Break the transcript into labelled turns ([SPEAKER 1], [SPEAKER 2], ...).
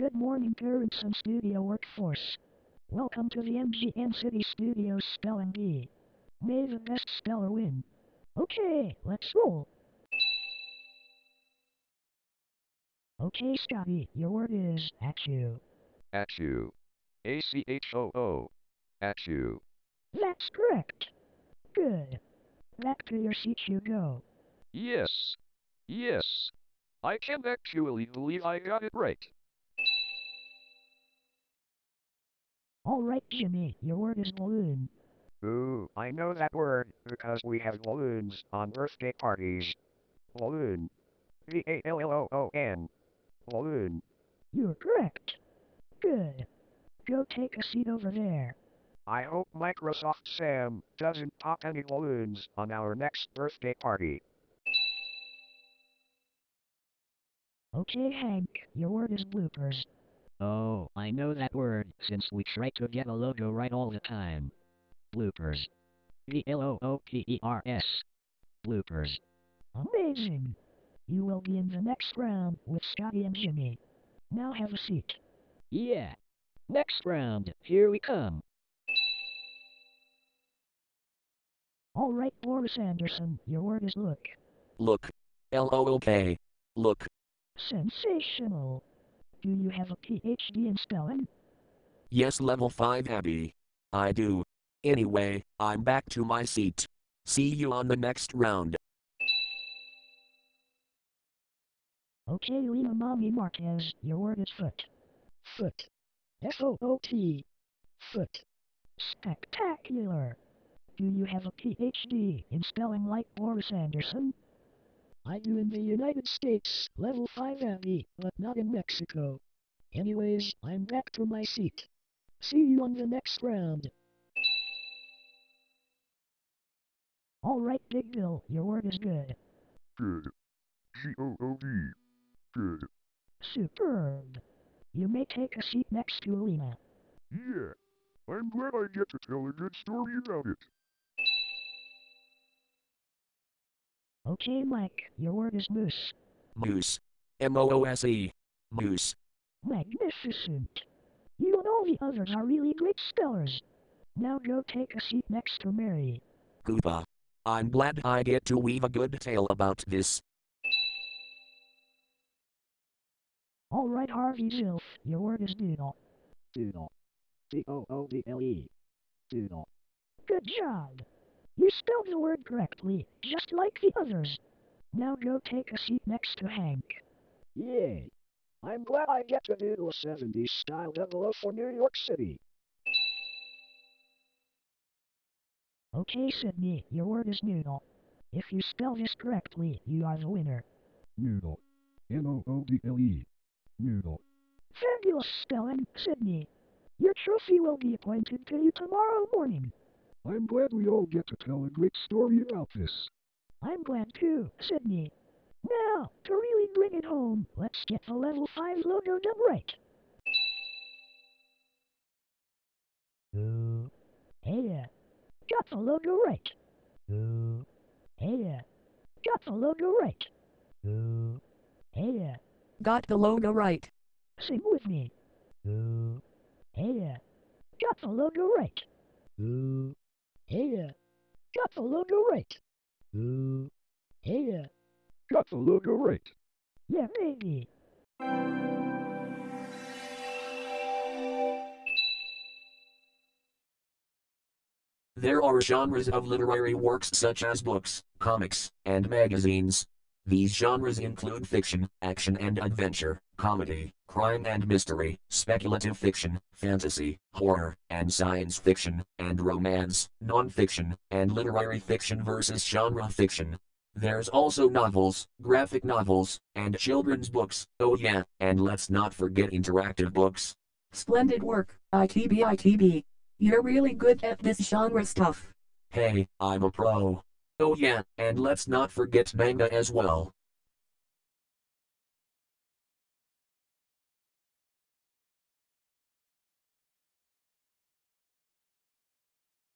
[SPEAKER 1] Good morning, parents and studio workforce. Welcome to the MGN City Studios Spelling Bee. May the best speller win. Okay, let's roll. Okay, Scotty, your word is at you.
[SPEAKER 2] At you. A C H O O. At you.
[SPEAKER 1] That's correct. Good. Back to your seat you go.
[SPEAKER 2] Yes. Yes. I can actually believe I got it right.
[SPEAKER 1] All right, Jimmy, your word is balloon.
[SPEAKER 3] Ooh, I know that word because we have balloons on birthday parties. Balloon. B-A-L-L-O-O-N. Balloon.
[SPEAKER 1] You're correct. Good. Go take a seat over there.
[SPEAKER 3] I hope Microsoft Sam doesn't pop any balloons on our next birthday party.
[SPEAKER 1] Okay, Hank, your word is bloopers.
[SPEAKER 4] Oh, I know that word since we try to get a logo right all the time. Bloopers. B-L-O-O-P-E-R-S. Bloopers.
[SPEAKER 1] Amazing. You will be in the next round with Scotty and Jimmy. Now have a seat.
[SPEAKER 4] Yeah. Next round, here we come.
[SPEAKER 1] All right, Boris Anderson, your word is look.
[SPEAKER 5] Look. L-O-O-K. Look.
[SPEAKER 1] Sensational. Do you have a PhD in spelling?
[SPEAKER 5] Yes, level 5 Abby. I do. Anyway, I'm back to my seat. See you on the next round.
[SPEAKER 1] Okay, Lena Mommy Marquez, your word is foot. Foot. F-O-O-T. Foot. Spectacular. Do you have a PhD in spelling like Boris Anderson? I do in the United States, level 5 Abby, but not in Mexico. Anyways, I'm back to my seat. See you on the next round. Alright, Big Bill, your word is good.
[SPEAKER 2] Good. G-O-O-D. Good.
[SPEAKER 1] Superb. You may take a seat next to Alina.
[SPEAKER 2] Yeah. I'm glad I get to tell a good story about it.
[SPEAKER 1] Okay, Mike, your word is moose.
[SPEAKER 5] Moose. M-O-O-S-E. Moose.
[SPEAKER 1] Magnificent. You and all the others are really great spellers. Now go take a seat next to Mary.
[SPEAKER 5] Koopa. I'm glad I get to weave a good tale about this.
[SPEAKER 1] Alright, Harvey Zilf, your word is doodle.
[SPEAKER 3] Doodle. D-O-O-D-L-E. Doodle.
[SPEAKER 1] Good job. You spelled the word correctly, just like the others. Now go take a seat next to Hank.
[SPEAKER 3] Yay. I'm glad I get to doodle a 70s style double for New York City.
[SPEAKER 1] Okay, Sydney, your word is noodle. If you spell this correctly, you are the winner.
[SPEAKER 2] Noodle. N-O-O-D-L-E. Noodle.
[SPEAKER 1] Fabulous spelling, Sydney. Your trophy will be appointed to you tomorrow morning.
[SPEAKER 2] I'm glad we all get to tell a great story about this.
[SPEAKER 1] I'm glad too, Sydney. Now, to really bring it home, let's get the level 5 logo done right. Ooh. Hey, uh, got the logo right. Ooh. Hey, uh, got the logo right. Ooh. Hey, uh.
[SPEAKER 6] Got the logo right.
[SPEAKER 1] sing with me. Ooh. Hey, got the logo right. Ooh. Hey, got the logo right. Ooh. Hey,
[SPEAKER 2] Got the logo right.
[SPEAKER 1] yeah, baby.
[SPEAKER 5] There are genres of literary works such as books, comics, and magazines. These genres include fiction, action and adventure, comedy, crime and mystery, speculative fiction, fantasy, horror, and science fiction, and romance, non-fiction, and literary fiction versus genre fiction. There's also novels, graphic novels, and children's books, oh yeah, and let's not forget interactive books.
[SPEAKER 6] Splendid work, ITB ITB. You're really good at this genre stuff.
[SPEAKER 5] Hey, I'm a pro. Oh yeah, and let's not forget manga as well.